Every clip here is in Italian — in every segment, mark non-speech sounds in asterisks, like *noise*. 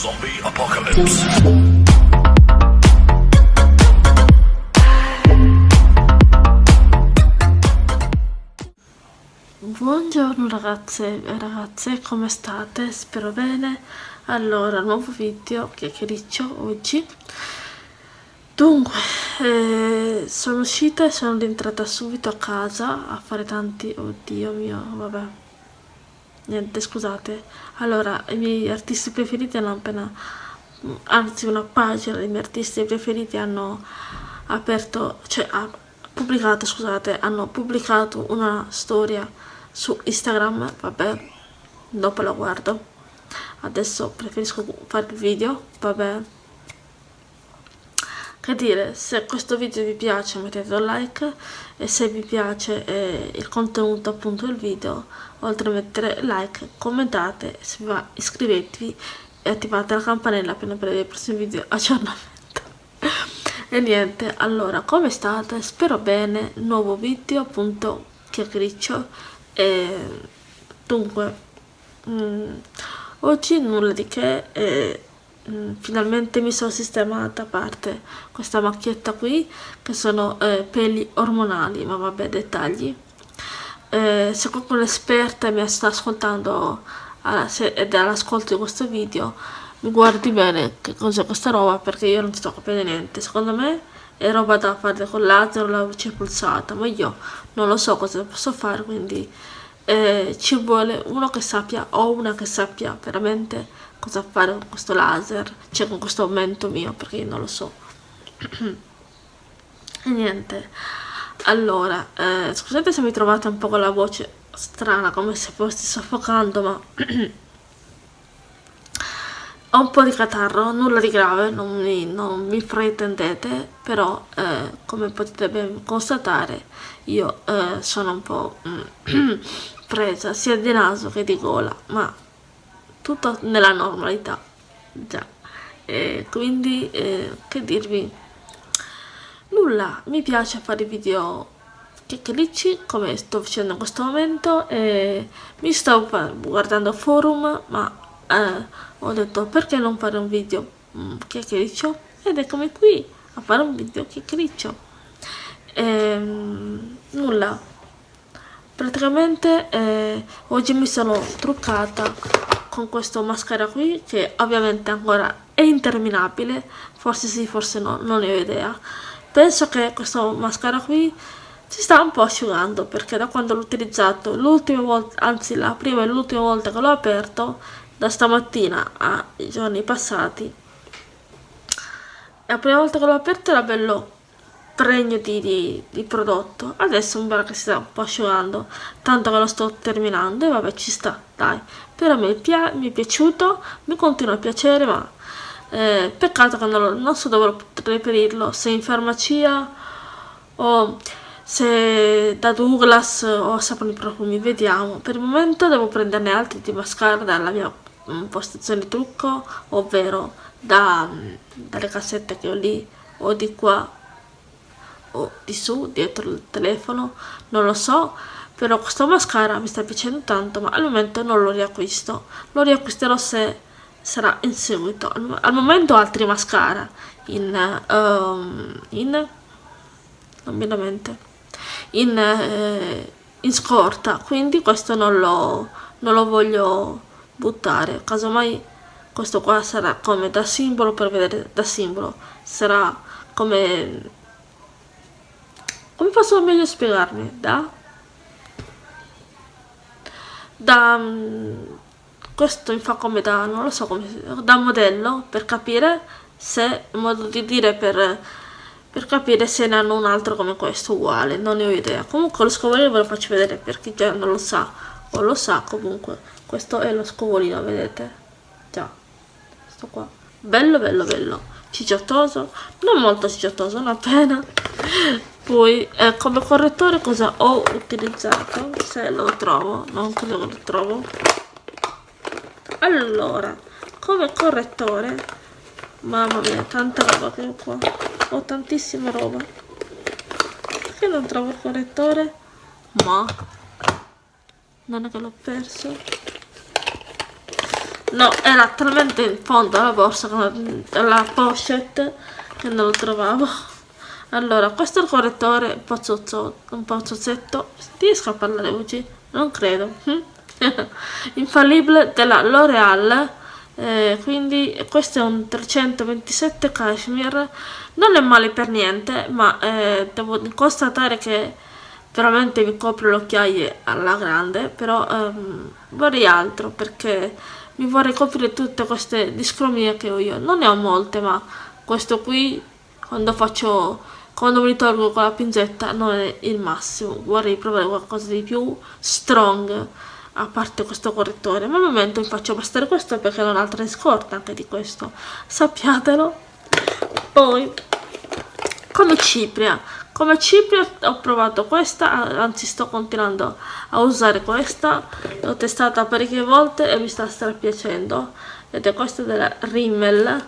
Zombie Apocalypse. Buongiorno ragazze e ragazze, come state? Spero bene. Allora, nuovo video, chiacchiericcio oggi. Dunque, eh, sono uscita e sono rientrata subito a casa a fare tanti... Oddio mio, vabbè. Niente, scusate. Allora, i miei artisti preferiti hanno appena... Anzi, una pagina dei miei artisti preferiti hanno aperto... Cioè, ha pubblicato, scusate, hanno pubblicato una storia su Instagram, vabbè, dopo la guardo. Adesso preferisco fare il video, vabbè che dire se questo video vi piace mettete un like e se vi piace eh, il contenuto appunto del video oltre a mettere like commentate iscrivetevi e attivate la campanella per non perdere i prossimi video *laughs* aggiornamento. E niente allora come state spero bene nuovo video appunto chiacchiericcio e dunque mm, oggi nulla di che eh, Mm, finalmente mi sono sistemata a parte questa macchietta qui che sono eh, peli ormonali ma vabbè dettagli eh, se qualcuno esperta mi sta ascoltando ed è all'ascolto di questo video mi guardi bene che cos'è questa roba perché io non sto capendo niente secondo me è roba da fare con laser o la luce pulsata ma io non lo so cosa posso fare quindi eh, ci vuole uno che sappia o una che sappia veramente cosa fare con questo laser, cioè con questo aumento mio, perché io non lo so. *clears throat* e niente, allora, eh, scusate se mi trovate un po' con la voce strana, come se fossi soffocando, ma... *clears throat* ho un po' di catarro, nulla di grave, non mi, non mi fraintendete, però eh, come potete ben constatare io eh, sono un po' *clears throat* presa sia di naso che di gola, ma tutto nella normalità già. E quindi eh, che dirvi nulla mi piace fare video chiacchiericci come sto facendo in questo momento e mi sto guardando forum ma eh, ho detto perché non fare un video mm, ed eccomi qui a fare un video chiacchiericcio. Ehm, nulla. Praticamente eh, oggi mi sono truccata con questo mascara qui che ovviamente ancora è interminabile. Forse sì forse no non ne ho idea penso che questo mascara qui si sta un po' asciugando perché da quando l'ho utilizzato l'ultima volta anzi la prima e l'ultima volta che l'ho aperto da stamattina ai giorni passati la prima volta che l'ho aperto era bello pregno di, di, di, prodotto. Adesso pare che si sta un po' asciugando tanto che lo sto terminando e vabbè ci sta dai. Però mi, mi è piaciuto mi continua a piacere ma eh, peccato che non, non, so dove reperirlo se in farmacia o se da Douglas o Saponi Profumi vediamo. Per il momento devo prenderne altri di mascara dalla mia um, postazione trucco ovvero da, dalle cassette che ho lì o di qua o di su dietro il telefono non lo so. Però questo mascara mi sta piacendo tanto ma al momento non lo riacquisto. Lo riacquisterò se sarà in seguito al, momento altri mascara in, um, in in, eh, in scorta quindi questo non lo, non lo voglio buttare casomai questo qua sarà come da simbolo per vedere da simbolo sarà come come posso meglio spiegarmi? Da? Da... Questo mi fa come da... non lo so come... da modello per capire se... in modo di dire per... per capire se ne hanno un altro come questo uguale, non ne ho idea. Comunque lo scovolino ve lo faccio vedere per chi già non lo sa o lo sa comunque. Questo è lo scovolino, vedete? Già, questo qua. Bello, bello, bello. Cicciottoso, non molto cicciottoso, una pena poi eh, come correttore cosa ho utilizzato se lo trovo non credo che lo trovo allora come correttore mamma mia tanta roba che ho qua. Ho tantissima roba. Perché non trovo il correttore? Ma non è che l'ho perso. No era talmente in fondo alla borsa alla pochette che non lo trovavo. Allora questo è il correttore un pozzozzetto riesco a parlare oggi? non credo *laughs* infallibile della L'Oreal eh, quindi questo è un 327 cashmere. Non è male per niente ma eh, devo constatare che veramente mi copre le occhiaie alla grande però ehm, vorrei altro perché mi vorrei coprire tutte queste discromie che ho io. Non ne ho molte ma questo qui quando faccio quando mi ritorgo con la pinzetta non è il massimo. Vorrei provare qualcosa di più strong a parte questo correttore. Ma al momento mi faccio bastare questo perché non ho altre scorte anche di questo. Sappiatelo. Poi come cipria. Come cipria ho provato questa anzi sto continuando a usare questa. L'ho testata parecchie volte e mi sta strapiacendo. Ed è questa della Rimmel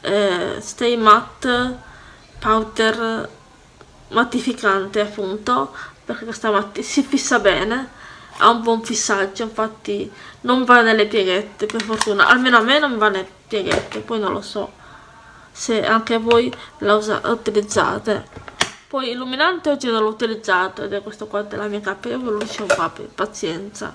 eh, Stay Matte Powder mattificante appunto perché questa matti si fissa bene ha un buon fissaggio infatti non va nelle pieghette per fortuna. Almeno a me non va nelle pieghette poi non lo so se anche voi la utilizzate. Poi illuminante oggi non l'ho utilizzato ed è questo qua della mia lo dicevo papi pazienza.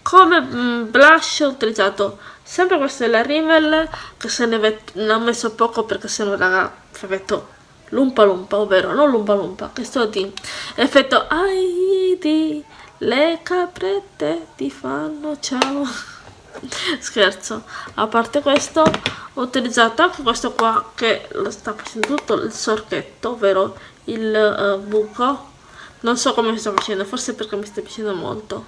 Come mm, blush ho utilizzato sempre questo della Rimmel che se ne, ne ho messo poco perché se no raga effetto lumpa lumpa ovvero non lumpa lumpa che sto di effetto Aidi le caprette ti fanno ciao. *laughs* Scherzo. A parte questo ho utilizzato anche questo qua che sta facendo tutto il sorchetto ovvero il uh, buco. Non so come sto facendo forse perché mi sta piacendo molto.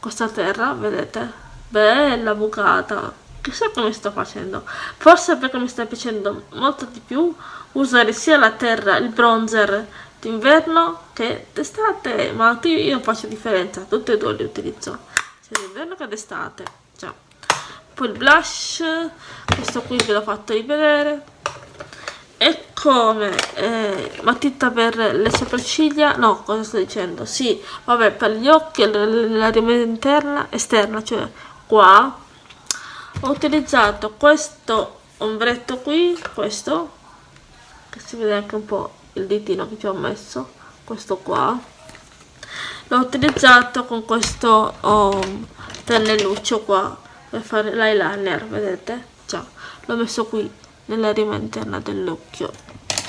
Questa terra vedete? Bella bucata. Chissà come sto facendo. Forse perché mi sta piacendo molto di più usare sia la terra il bronzer d'inverno che d'estate ma io faccio differenza tutti e due li utilizzo. Sia d'inverno che d'estate cioè. poi il blush questo qui ve l'ho fatto rivedere. E come eh, matita per le sopracciglia no cosa sto dicendo? Sì vabbè per gli occhi la rimessa interna esterna cioè qua. Ho utilizzato questo ombretto qui questo che si vede anche un po' il ditino che ci ho messo questo qua. L'ho utilizzato con questo oh, pennelluccio qua per fare l'eyeliner vedete? Già l'ho messo qui nella rima interna dell'occhio.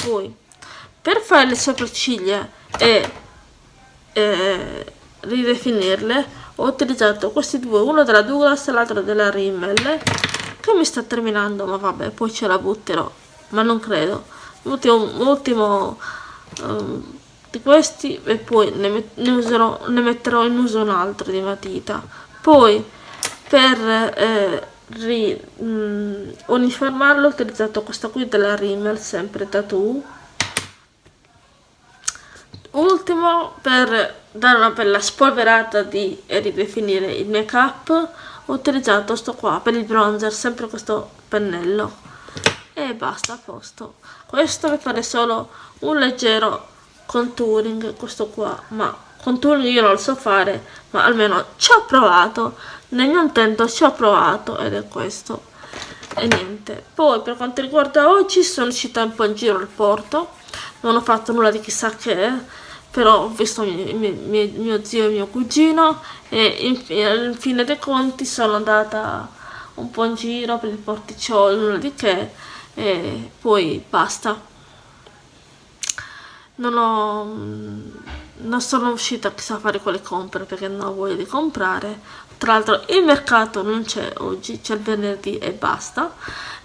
Poi per fare le sopracciglia e eh, ridefinirle ho utilizzato questi due uno della Douglas e l'altro della Rimmel che mi sta terminando ma vabbè poi ce la butterò ma non credo l'ultimo ultimo um, di questi e poi ne, ne, userò, ne metterò in uso un altro di matita. Poi per eh, ri, mh, mm, uniformarlo ho utilizzato questa qui della Rimmel sempre tattoo. Ultimo per dare una bella spolverata di, e ridefinire il make up ho utilizzato sto qua per il bronzer sempre questo pennello. E basta a posto questo mi pare solo un leggero contouring questo qua ma contouring io non lo so fare ma almeno ci ho provato. Nel mio intento ci ho provato ed è questo. E niente. Poi per quanto riguarda oggi sono uscita un po' in giro al porto. Non ho fatto nulla di chissà che però ho visto mio, mio, mio zio e mio cugino e in, fine dei conti sono andata un po' in giro per il porticciolo nulla di che e poi basta. Non ho non sono uscita chissà a fare quelle compere perché non ho voglia di comprare. Tra l'altro il mercato non c'è oggi c'è il venerdì e basta.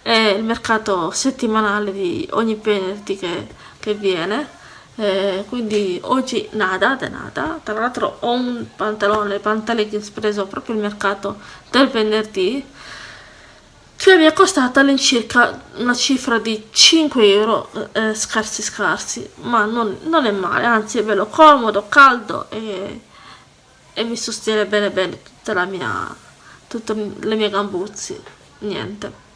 È il mercato settimanale di ogni venerdì che, che viene. Eh, quindi oggi nada de nada. Tra l'altro ho un pantalone pantaleggings preso proprio il mercato del venerdì che mi è costata all'incirca una cifra di 5 euro eh, scarsi scarsi ma non, non, è male anzi è bello comodo caldo e, e mi sostiene bene bene tutta la mia tutte le mie gambuzzi niente.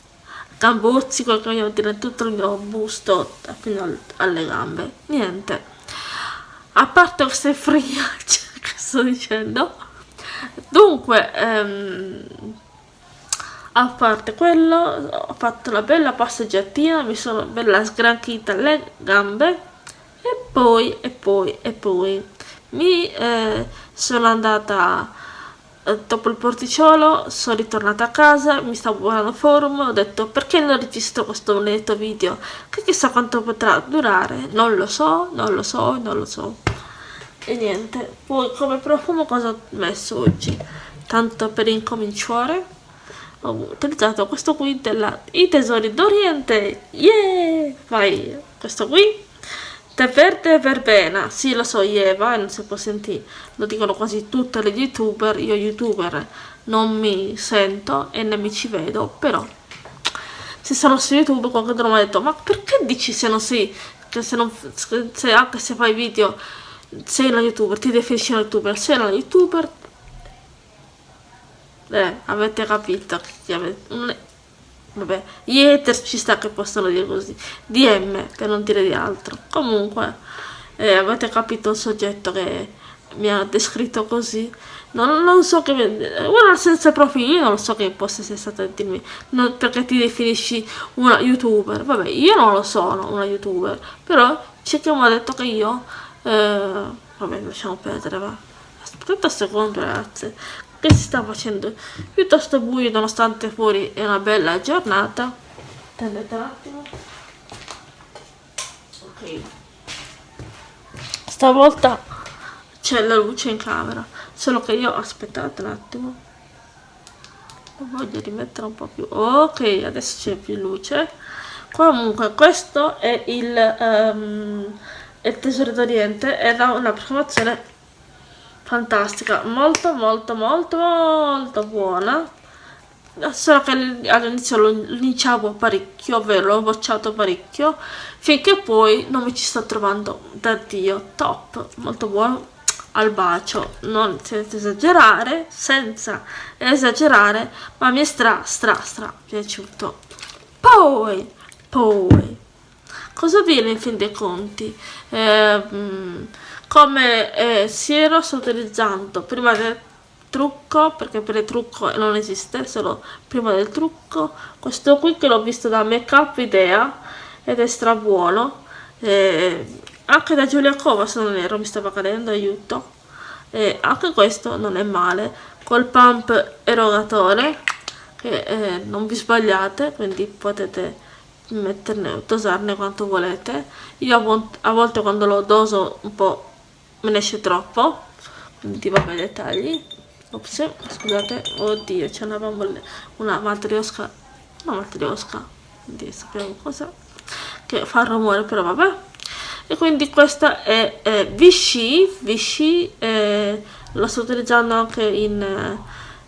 Gambuzzi quel che voglio dire tutto il mio busto fino alle gambe niente. A parte queste friagge *laughs* che sto dicendo. Dunque ehm, a parte quello ho fatto una bella passeggiatina mi sono bella sgranchita le gambe e poi e poi e poi. Mi eh, sono andata eh, dopo il porticciolo sono ritornata a casa mi stavo guardando forum ho detto perché non registro questo benedetto video? Che chissà quanto potrà durare? Non lo so non lo so non lo so. E niente poi come profumo cosa ho messo oggi? Tanto per incominciare ho utilizzato questo qui della I Tesori d'Oriente. Yeah vai questo qui. Te verde verbena, sì lo so Eva, non si può sentire, lo dicono quasi tutte le youtuber, io youtuber non mi sento e ne mi ci vedo, però se sono su youtube qualcuno mi ha detto ma perché dici se non sei, che se, non, se anche se fai video sei una youtuber, ti definisci una youtuber, sei una youtuber eh, avete capito avete, vabbè, gli hater ci sta che possono dire così, DM per non dire di altro, comunque eh, avete capito il soggetto che mi ha descritto così, non, non so che, ora senza profilo, io non so che possa essere stato a dirmi, non, perché ti definisci una youtuber, vabbè, io non lo sono una youtuber, però c'è chi mi ha detto che io, eh, vabbè, lasciamo perdere, va. Aspettate un secondo ragazze, che si sta facendo? Piuttosto buio nonostante fuori è una bella giornata. Attendete un attimo. Ok. Stavolta c'è la luce in camera solo che io aspettate un attimo. Voglio rimettere un po' più. Ok adesso c'è più luce. Comunque questo è il, um, il tesoro d'oriente era una profumazione fantastica. Molto molto molto molto buona. Solo che all'inizio lo linciavo parecchio ovvero l'ho bocciato parecchio finché poi non mi ci sto trovando. Da dio top. Molto buono. Al bacio. Non senza esagerare senza esagerare ma mi è stra stra stra piaciuto. Poi poi cosa viene in fin dei conti? Eh, come eh, siero sto utilizzando prima del trucco perché per il trucco non esiste solo prima del trucco. Questo qui che l'ho visto da make up idea ed è stra buono eh, anche da Giulia Cova se non ero mi stava cadendo aiuto. E anche questo non è male. Col pump erogatore che eh, non vi sbagliate quindi potete metterne dosarne quanto volete. Io a volte quando lo doso un po' me ne esce troppo. Quindi vabbè dettagli ops scusate. Oddio c'è una bambola una matriosca una matriosca. Quindi sappiamo cosa. Che fa rumore però vabbè. E quindi questa è, è Vichy. Vichy eh, lo sto utilizzando anche in eh,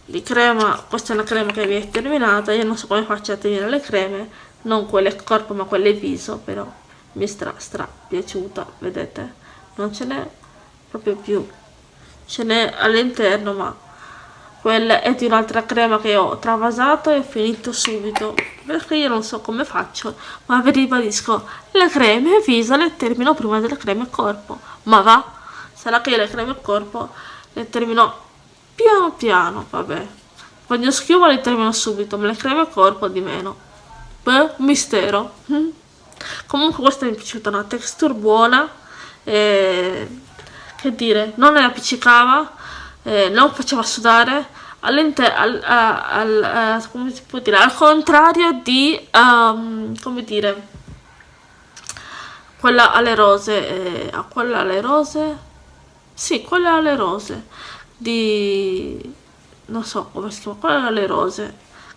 di crema. Questa è una crema che vi è terminata. Io non so come faccio a tenere le creme. Non quelle corpo ma quelle viso però mi stra stra piaciuta vedete? Non ce n'è proprio più. Ce n'è all'interno ma quella è di un'altra crema che ho travasato e ho finito subito. Perché io non so come faccio ma vi ribadisco le creme viso le termino prima delle creme corpo. Ma va sarà che le creme corpo le termino piano piano vabbè. Voglio schiuma le termino subito ma le creme corpo di meno. Beh mistero. *laughs* Comunque questa mi è piaciuta una texture buona e che dire, non ne appiccicava, eh, non faceva sudare, al, al, al, come si può dire, al contrario di, um, come dire, quella alle rose, eh, a quella alle rose, sì, quella alle rose, di, non so come si chiama, quella alle rose,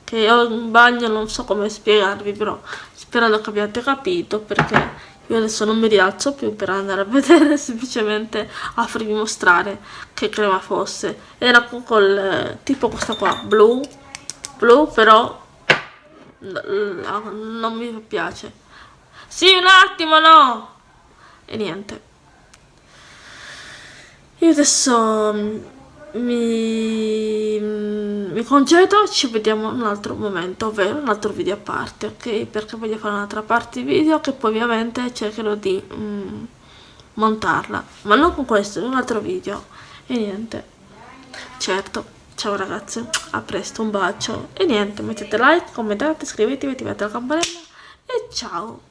che ho in bagno, non so come spiegarvi, però sperando che abbiate capito, perché io adesso non mi rialzo più per andare a *laughs* vedere semplicemente a farvi mostrare che crema fosse. Era col tipo questa qua blu blu però non mi piace. Sì un attimo no! E niente. Io adesso mi, mi congedo ci vediamo in un altro momento ovvero un altro video a parte ok? Perché voglio fare un'altra parte video che poi ovviamente cercherò di mm, montarla. Ma non con questo in un altro video. E niente. Certo. Ciao ragazzi a presto un bacio. E niente mettete like commentate iscrivetevi attivate la campanella. E ciao.